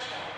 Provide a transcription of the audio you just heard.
chair.